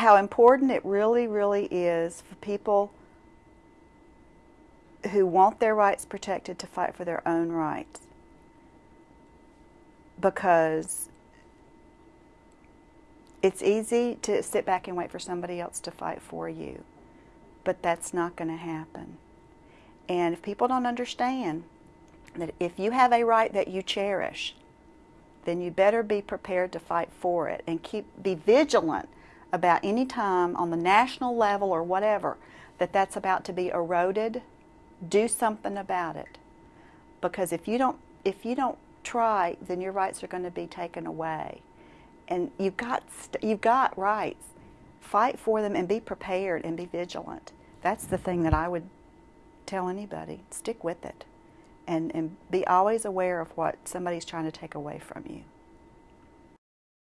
how important it really, really is for people who want their rights protected to fight for their own rights. Because it's easy to sit back and wait for somebody else to fight for you, but that's not going to happen. And if people don't understand that if you have a right that you cherish, then you better be prepared to fight for it and keep be vigilant about any time on the national level or whatever that that's about to be eroded do something about it. Because if you don't if you don't try then your rights are going to be taken away. And you've got you've got rights. Fight for them and be prepared and be vigilant. That's the thing that I would tell anybody. Stick with it. And, and be always aware of what somebody's trying to take away from you